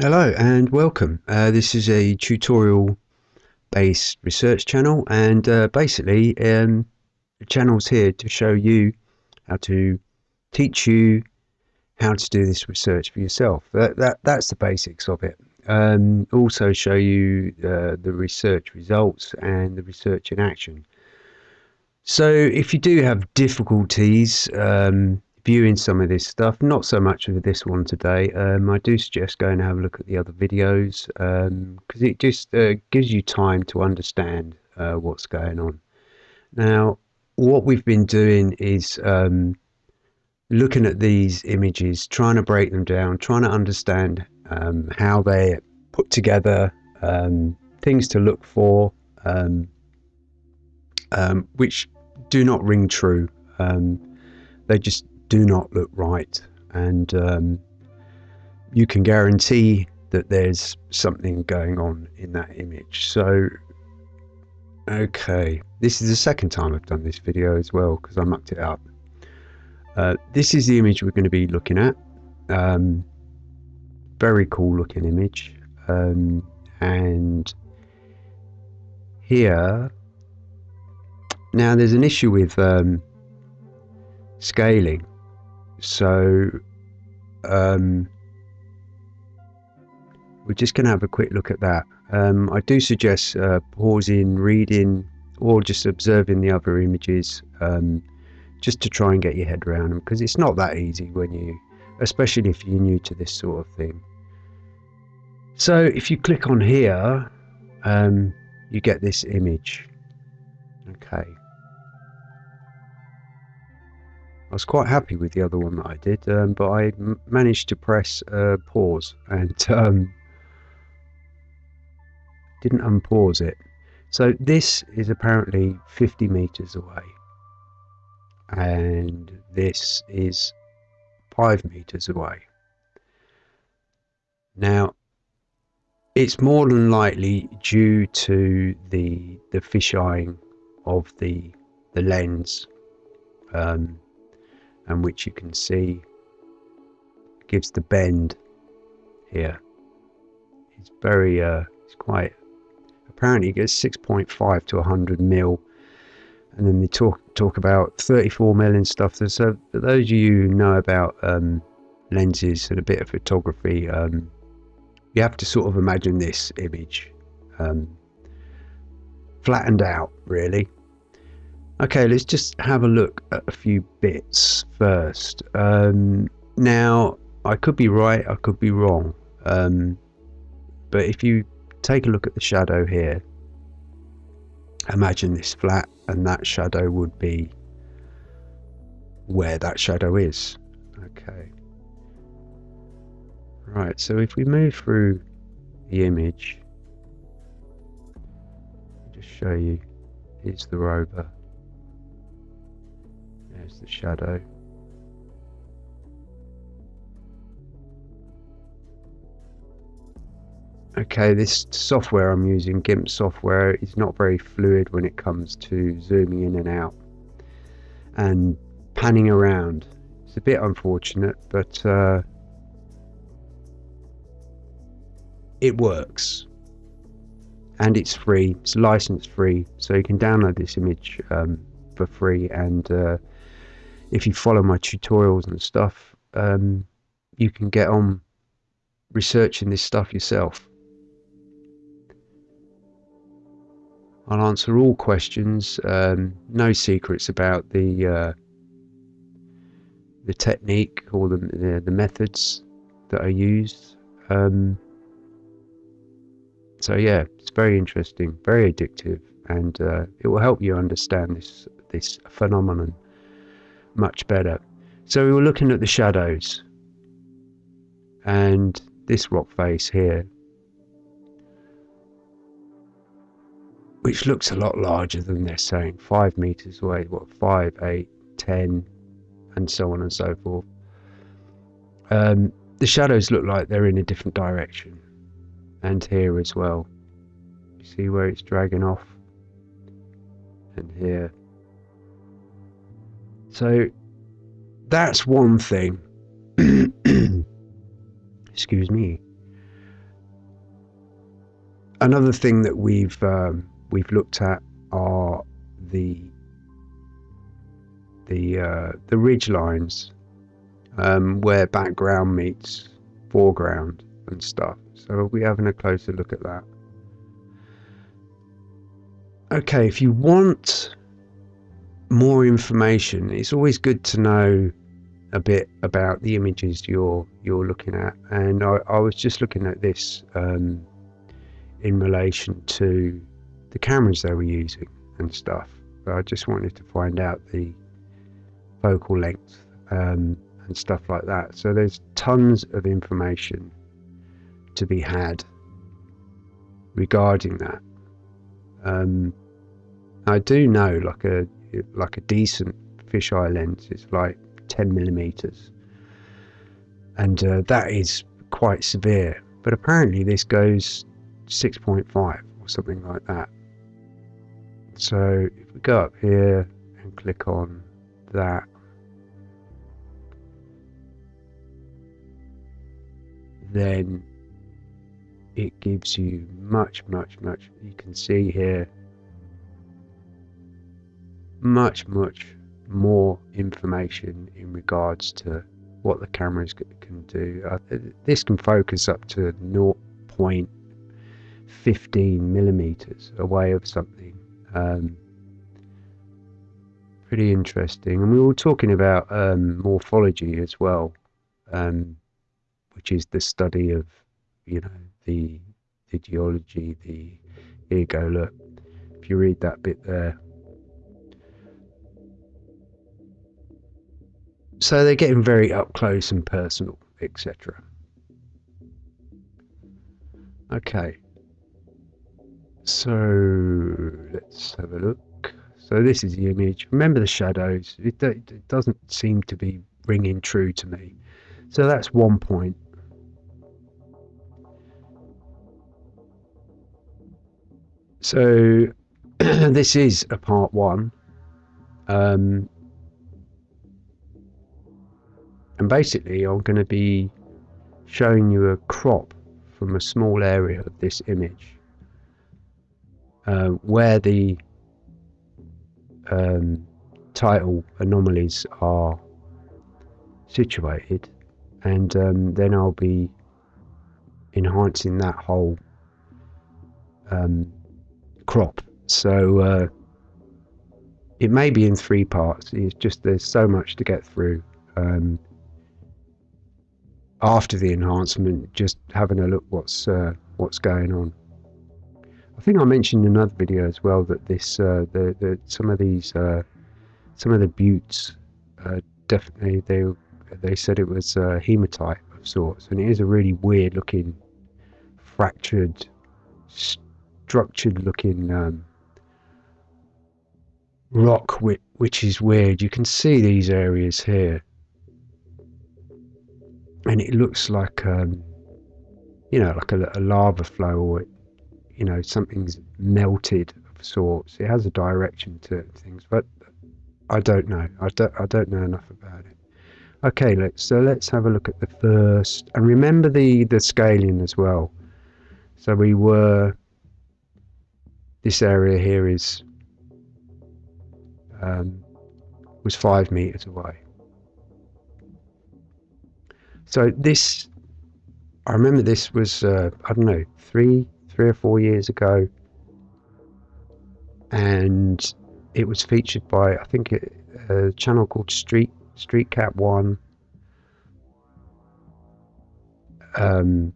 Hello and welcome. Uh, this is a tutorial based research channel and uh, basically um, the channel's here to show you how to teach you how to do this research for yourself. That, that That's the basics of it. Um, also show you uh, the research results and the research in action. So if you do have difficulties um, viewing some of this stuff. Not so much of this one today. Um, I do suggest going and have a look at the other videos because um, it just uh, gives you time to understand uh, what's going on. Now, what we've been doing is um, looking at these images, trying to break them down, trying to understand um, how they're put together, um, things to look for, um, which do not ring true. they just do not look right. And um, you can guarantee that there's something going on in that image. So, okay, this is the second time I've done this video as well because I mucked it up. Uh, this is the image we're going to be looking at. Um, very cool looking image. Um, and here, now there's an issue with um, scaling so um, we're just going to have a quick look at that. Um, I do suggest uh, pausing, reading, or just observing the other images um, just to try and get your head around them because it's not that easy when you, especially if you're new to this sort of thing. So if you click on here, um, you get this image. Okay. I was quite happy with the other one that I did, um, but I managed to press uh, pause and um, didn't unpause it. So this is apparently 50 meters away, and this is 5 meters away. Now, it's more than likely due to the the fisheyeing of the the lens. Um, and which you can see gives the bend here. It's very, uh, it's quite, apparently it gets 6.5 to 100 mil. And then they talk talk about 34 million stuff. So for those of you who know about um, lenses and a bit of photography, um, you have to sort of imagine this image um, flattened out, really. Okay, let's just have a look at a few bits first. Um, now, I could be right, I could be wrong. Um, but if you take a look at the shadow here, imagine this flat and that shadow would be where that shadow is. Okay. Right, so if we move through the image, just show you, here's the rover. The shadow. Okay, this software I'm using, GIMP software, is not very fluid when it comes to zooming in and out and panning around. It's a bit unfortunate, but uh, it works. And it's free, it's license free, so you can download this image um, for free and uh, if you follow my tutorials and stuff, um, you can get on researching this stuff yourself. I'll answer all questions. Um, no secrets about the uh, the technique or the, the, the methods that are used. Um, so yeah, it's very interesting, very addictive, and uh, it will help you understand this this phenomenon much better. So we were looking at the shadows and this rock face here, which looks a lot larger than they're saying, five meters away, what, five, eight, ten, and so on and so forth. Um, the shadows look like they're in a different direction, and here as well. You see where it's dragging off, and here. So that's one thing. Excuse me. another thing that we've um, we've looked at are the the uh, the ridge lines um, where background meets foreground and stuff. So we'll having a closer look at that. Okay, if you want more information, it's always good to know a bit about the images you're you're looking at. And I, I was just looking at this um, in relation to the cameras they were using and stuff. But I just wanted to find out the focal length um, and stuff like that. So there's tons of information to be had regarding that. Um, I do know like a like a decent fisheye lens is like 10 millimeters, and uh, that is quite severe. But apparently this goes 6.5 or something like that. So if we go up here and click on that, then it gives you much, much, much. You can see here much, much more information in regards to what the cameras can do. Uh, this can focus up to 0.15 millimeters away of something. Um, pretty interesting. And we were talking about um, morphology as well, um, which is the study of, you know, the the geology. The here you go. Look, if you read that bit there, So they're getting very up close and personal, etc. Okay. So let's have a look. So this is the image. Remember the shadows. It, it doesn't seem to be ringing true to me. So that's one point. So this is a part one. Um, and basically I'm going to be showing you a crop from a small area of this image uh, where the um, tidal anomalies are situated. And um, then I'll be enhancing that whole um, crop. So uh, it may be in three parts. It's just there's so much to get through. Um, after the enhancement, just having a look what's uh, what's going on. I think I mentioned in another video as well that this uh, the, the some of these uh, some of the buttes uh, definitely they they said it was hematite of sorts, and it is a really weird looking fractured, structured looking um, rock, which, which is weird. You can see these areas here and it looks like um, you know like a, a, lava flow or you know something's melted of sorts. It has a direction to things but i don't know. I don't i don't know enough about it. Okay let's so let's have a look at the first and remember the the scaling as well. So we were this area here is um, was five meters away so this, I remember this was uh, I don't know three three or four years ago, and it was featured by I think a, channel called Street StreetCap1. Um,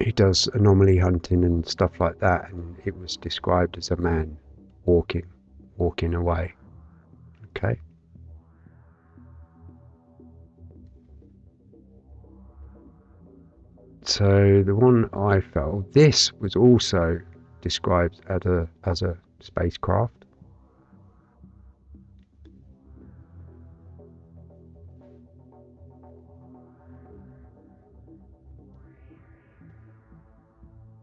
he does anomaly hunting and stuff like that, and it was described as a man walking, walking away. Okay. So the one I felt, this was also described as a as a spacecraft.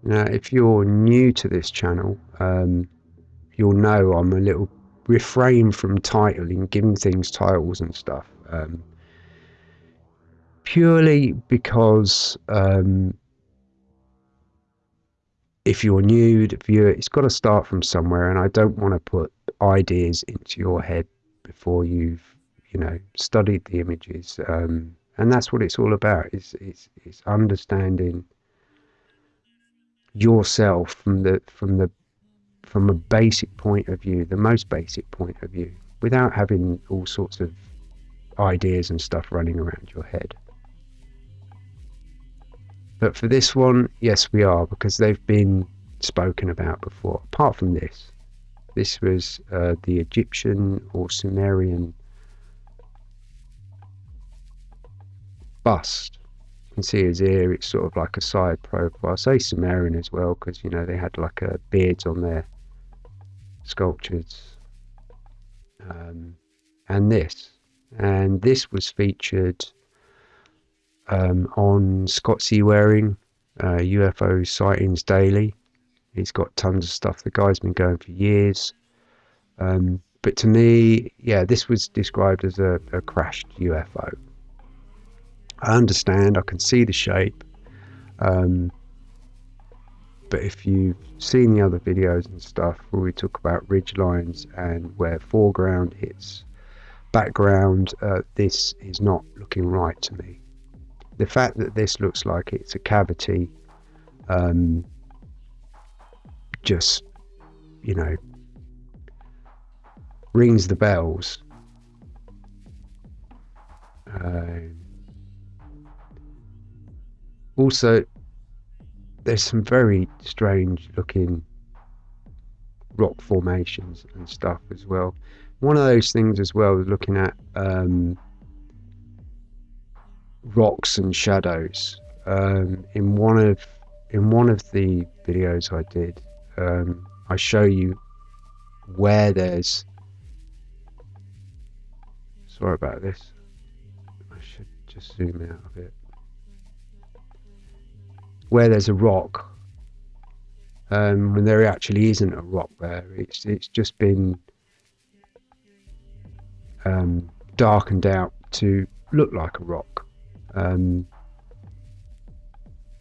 Now, if you're new to this channel, um, you'll know I'm a little refrain from titling, giving things titles and stuff. Um, purely because um, if you're new to view it, it's got to start from somewhere, and I don't want to put ideas into your head before you've you know studied the images. Um, and that's what it's all about. Is is is understanding yourself from the from the from a basic point of view, the most basic point of view, without having all sorts of ideas and stuff running around your head. But for this one, yes, we are because they've been spoken about before. Apart from this, this was uh, the Egyptian or Sumerian bust. You can see his ear, it's sort of like a side profile. I say Sumerian as well because, you know, they had like a beards on their sculptures. Um, and this. And this was featured um, on Scott C. Waring, uh, UFO Sightings Daily. He's got tons of stuff. The guy's been going for years. Um, but to me, yeah, this was described as a, a crashed UFO. I understand, I can see the shape. Um, but if you've seen the other videos and stuff where we talk about ridge lines and where foreground hits background, uh, this is not looking right to me. The fact that this looks like it's a cavity um, just, you know, rings the bells. Uh, also, there's some very strange looking rock formations and stuff as well. One of those things as well looking at um, rocks and shadows. Um, in one of in one of the videos I did, um, I show you where there's. Sorry about this. I should just zoom out a bit where there's a rock um, when there actually isn't a rock there. It's it's just been um, darkened out to look like a rock. Um,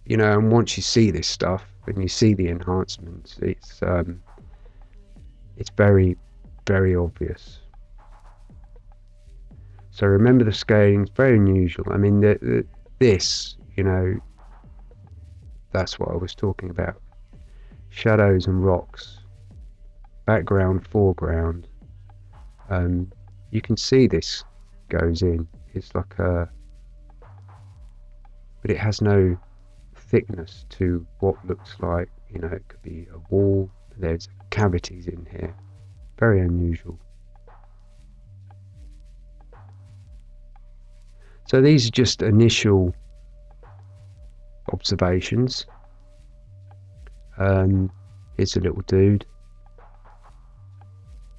you know, and once you see this stuff and you see the enhancements, it's um, it's very very obvious. So remember the scaling; it's very unusual. I mean, the, the, this, you know, that's what I was talking about. Shadows and rocks, background, foreground. Um, you can see this goes in. It's like a, but it has no thickness to what looks like, you know, it could be a wall. There's cavities in here. Very unusual. So these are just initial observations. Um, here's a little dude.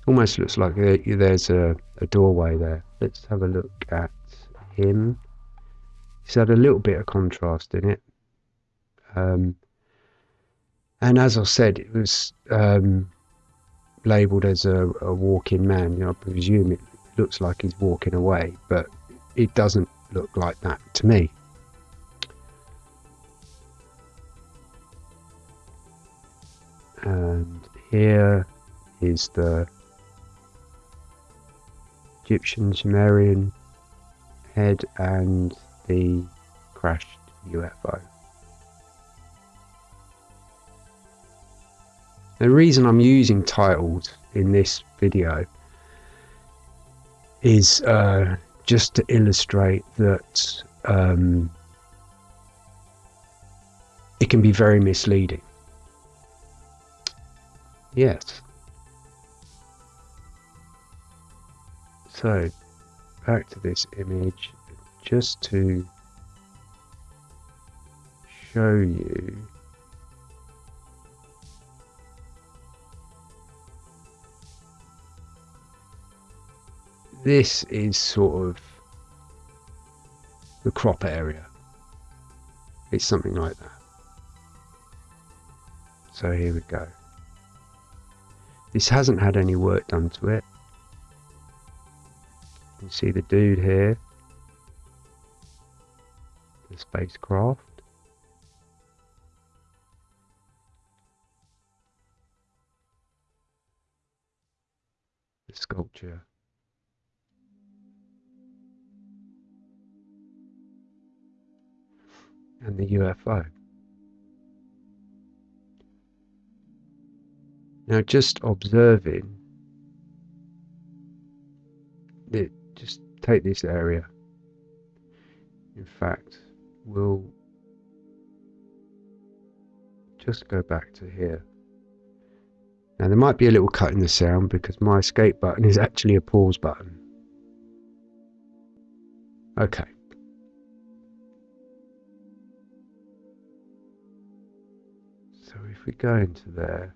Almost looks like there's a, a doorway there. Let's have a look at him. He's had a little bit of contrast in it. Um, and as I said, it was um, labelled as a, a walking man. You know, I presume it looks like he's walking away, but it doesn't look like that to me. and here is the Egyptian Sumerian head and the crashed UFO. The reason I'm using titled in this video is uh, just to illustrate that um, it can be very misleading. Yes. So, back to this image, just to show you this is sort of the crop area. It's something like that. So here we go. This hasn't had any work done to it. You can see the dude here the spacecraft. The sculpture. And the UFO. Now just observing it, just take this area. In fact, we'll just go back to here. Now there might be a little cut in the sound because my escape button is actually a pause button. Okay. So if we go into there,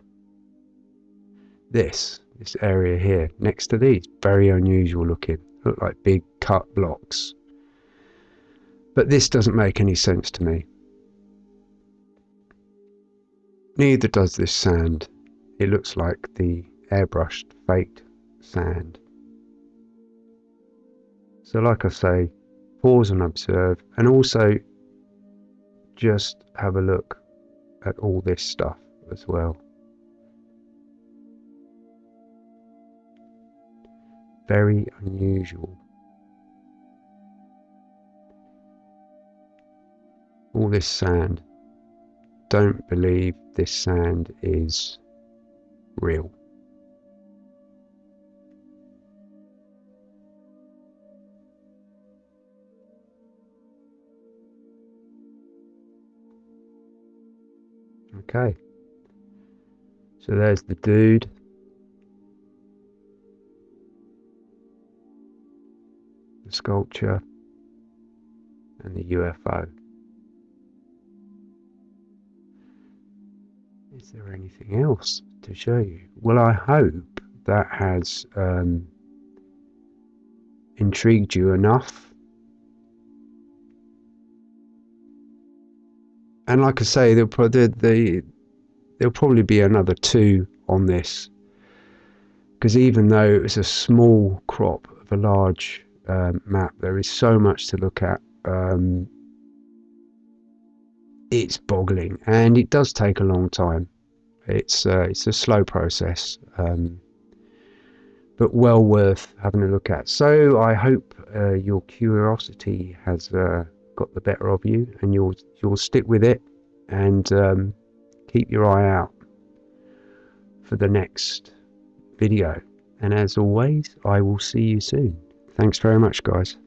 this, this area here, next to these, very unusual looking, look like big cut blocks. But this doesn't make any sense to me. Neither does this sand. It looks like the airbrushed faked sand. So like I say, pause and observe and also just have a look at all this stuff as well. Very unusual. This sand don't believe this sand is real. Okay. So there's the dude. The sculpture and the UFO. Is there anything else to show you? Well, I hope that has um, intrigued you enough. And like I say, there'll probably, the, there'll probably be another two on this. Because even though it was a small crop of a large um, map, there is so much to look at. Um, it's boggling and it does take a long time. It's uh, it's a slow process, um, but well worth having a look at. So I hope uh, your curiosity has uh, got the better of you, and you'll you'll stick with it and um, keep your eye out for the next video. And as always, I will see you soon. Thanks very much, guys.